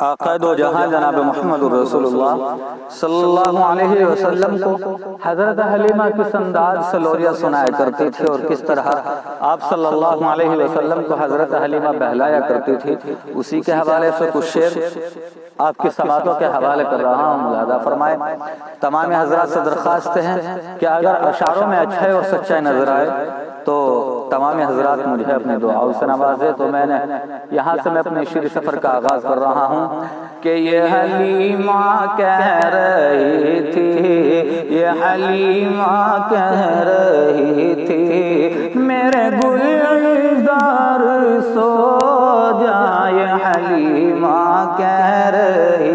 आकाद जहाँ जनाब मोहम्मद वसल्लम को हज़रत हलीमा किस अंदाज से लोरिया सुनाया करती थी और किस तरह आप सल्लल्लाहु अलैहि वसल्लम को हज़रत हलीमा बहलाया करती थी, उसी के हवाले से कुछ शेर आपकी समातों के हवाले कर रहा हूँ, मुलादा फरमाए। तमाम हजरात से दरख्वास्त हैं कि अगर अशारों में अच्छाई और सच्चाई नज़र आए तो तमाम हजरात मुझे अपने दुआओं से नवाजे। तो मैंने यहाँ से मैं अपने शीर सफ़र का आगाज़ कर रहा हूँ कि ये हलीमा कह रही थी, ये हलीमा कह रही थी, मेरे गुलजार सो जाए, हलीमा कह रही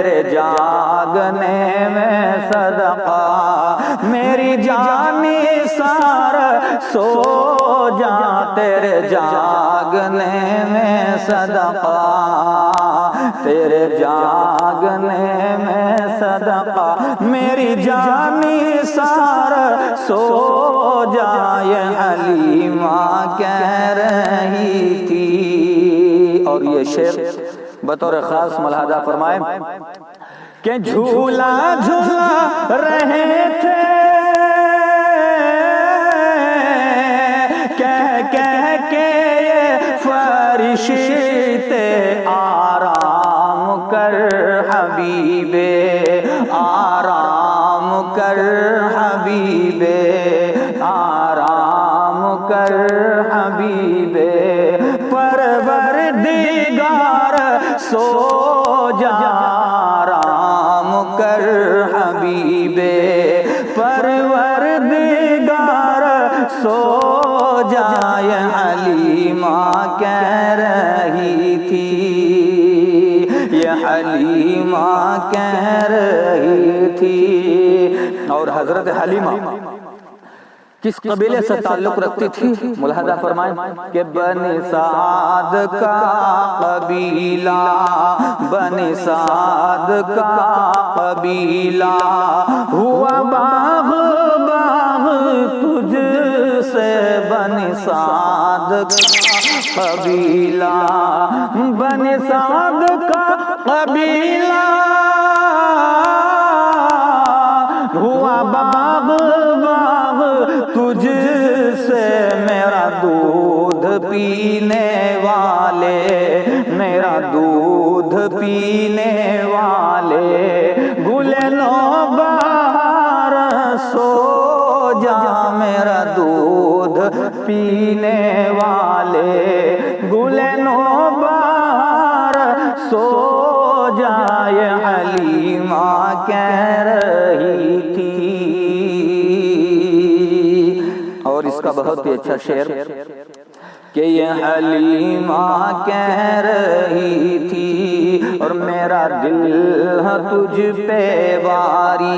तेरे जागने में सदका, मेरी जानी सार सो जा, तेरे जागने में सदका, तेरे जागने में सदका, मेरी जानी सार सो जाए हलीमा कह रही थी। और ये शेर बतौर खास मलहाजा फरमाए। के झूला झूला रहे थे। कह कह के ये फरिश्ते आराम कर हबीबे, आराम कर हबीबे, आराम कर हबीबे। परवर दिगार सो जा राम कर हबीबे परवर दिगार सो जाए माँ कह रही थी। यह ये हलीमा कह रही थी। और हज़रत हलीमा किस कबीले से ताल्लुक रखती थी? मुलाजा फरमाए कि बनी साद का कबीला बनी साद का कबीला हुआ बाग बाग तुझ से बनी साद कबीला बनी साद का कबीला हुआ बाग तुझ से मेरा दूध पीने वाले, मेरा दूध पीने वाले। गुलनो बाहर सो जा, मेरा दूध पीने वाले। गुलनो बाहर सो जाए हलीमा कह रही थी। इसका बहुत ही अच्छा शेर कि ये हलीमा कह रही थी, और मेरा दिल है तुझ पे वारी,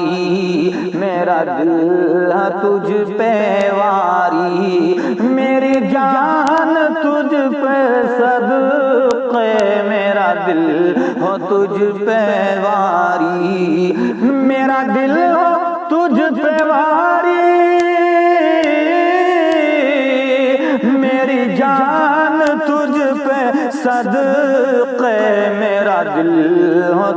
मेरा दिल है तुझ पे वारी, मेरी जान तुझ पे सदक़े, मेरा दिल हो तुझ पे वारी।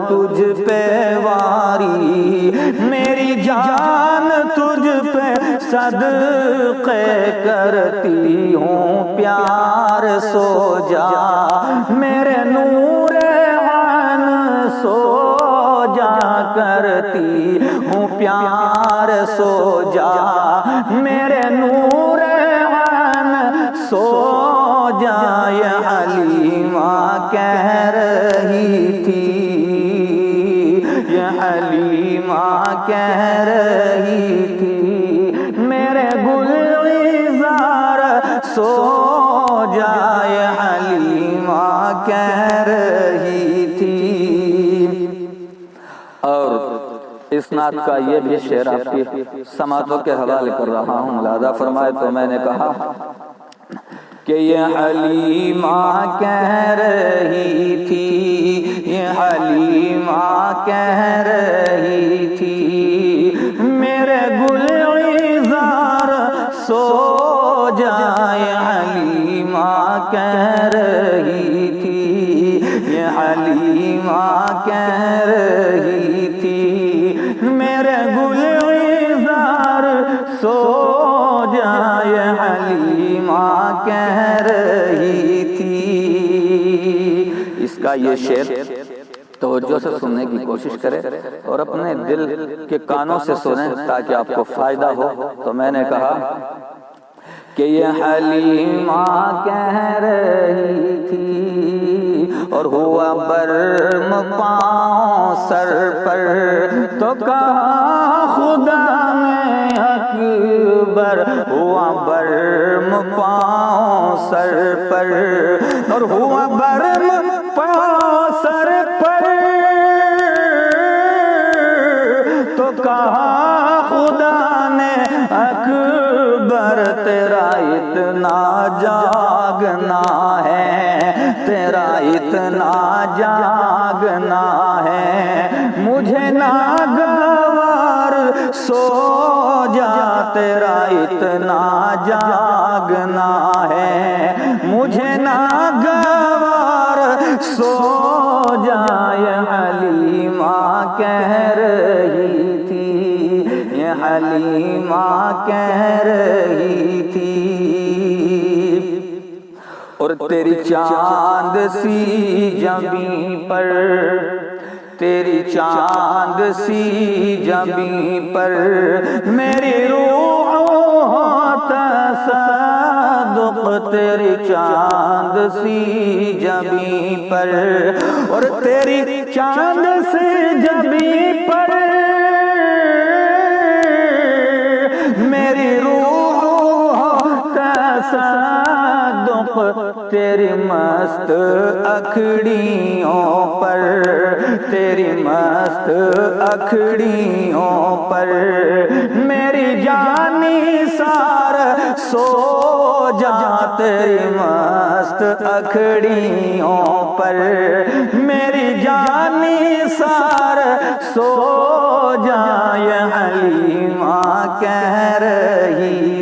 तुझ पे वारी, मेरी जान तुझ पे सदक़े करती हूँ, प्यार सो जा मेरे नूर आन सो जा करती हूँ, प्यार सो जा मेरे नूर आन सो जाए हलीमा कह रही रही थी। मेरे गुलजार सो जाए कह रही थी। और इस नात का ये भी शेर आपकी समातों के हवाले कर रहा हूँ, मुलादा फरमाए तो मैंने कहा कि ये हलीमा कह रही थी, ये अली हलीमा कह रही कह रही थी, ये हलीमा कह रही थी, मेरे गुलजार सो जाए हलीमा कह रही थी। इसका ये शेर तवज्जो से सुनने की कोशिश करें और अपने दिल के कानों से सुने ताकि आपको फ़ायदा हो। तो मैंने कहा कि ये हलीमा कह रही थी और हुआ बर्म पाँव सर पर। तो कहा खुदा में अकबर हुआ बर्म पाँव सर पर। और हुआ बर्म पाँव सर पर। तो कहा खुदा अकबर, तेरा इतना जागना है, तेरा इतना जागना है। मुझे ना गवार सो जा, तेरा इतना जागना है। मुझे ना गवार सो जाए अली माँ कह कह रही थी। और तेरी चाँद सी जमी पर, तेरी चाँद सी जमी पर, मेरी रूह तसदुक तेरी चाँद सी जमी पर, और तेरी चाँद से जमी पर तेरी मस्त अखड़ियों पर, तेरी मस्त अखड़ियों पर। मेरी जानी सार सो जा, तेरी मस्त अखड़ियों पर। मेरी जानी सार सो जाए हलीमा कह रही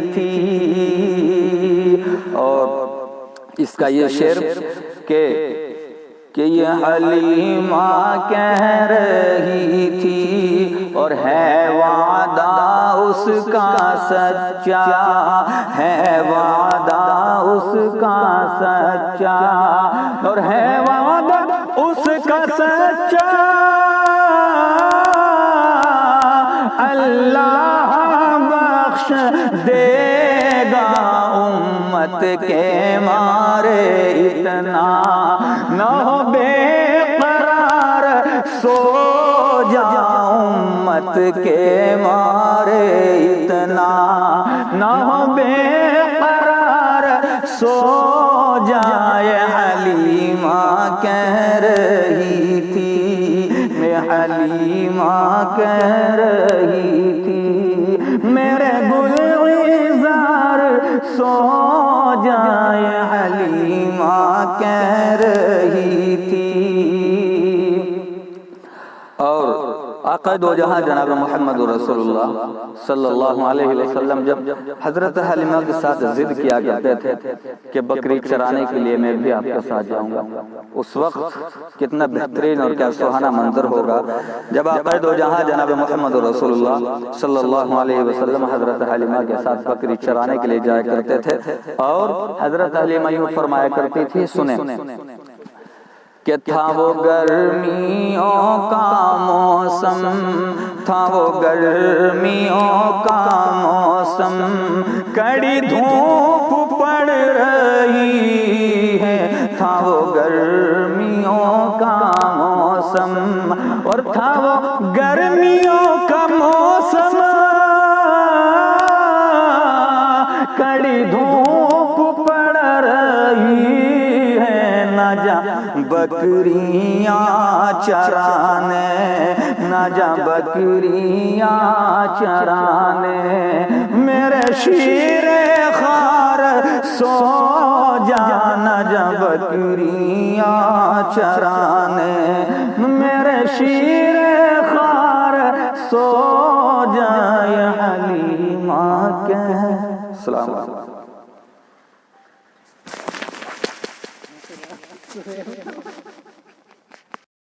इसका ये शेर के, कि ये हलीमा कह रही थी और है वादा उसका सच्चा, है वादा उसका सच्चा और है वादा उसका सच्चा। अल्लाह बख्श देगा उम्मत के मारे उम्मत के मारे इतना न हो बेकरार सो जाए हलीमा कह रही थी। मैं हलीमा कह रही थी। मेरे गुलजार सो जाए हलीमा कह रही आका दो जहाँ जनाब मोहम्मद जब हज़रत हलीमा के साथ जिद किया करते थे कि बकरी चराने के लिए मैं भी आपके साथ जाऊँगा। उस वक्त कितना बेहतरीन और क्या सुहाना मंजर होगा। जब आका दो जहाँ जनाब मोहम्मद वसल्लम हज़रत हलीमा के साथ बकरी चराने के लिए जाया करते थे और हज़रत हलीमा यूँ फरमाया करती थी, सुने कि था वो गर्मियों का मौसम? था वो गर्मियों का मौसम। कड़ी धूप पड़ रही है। था वो गर्मियों का मौसम और था वो गर्मियों का मौसम। कड़ी धूप बकरियाँ चराने, न जा बकरियाँ चराने। मेरे शीर खार सो जाना जब बकरियाँ चराने। मेरे शीर खार सो जाए हलीमा के सलाम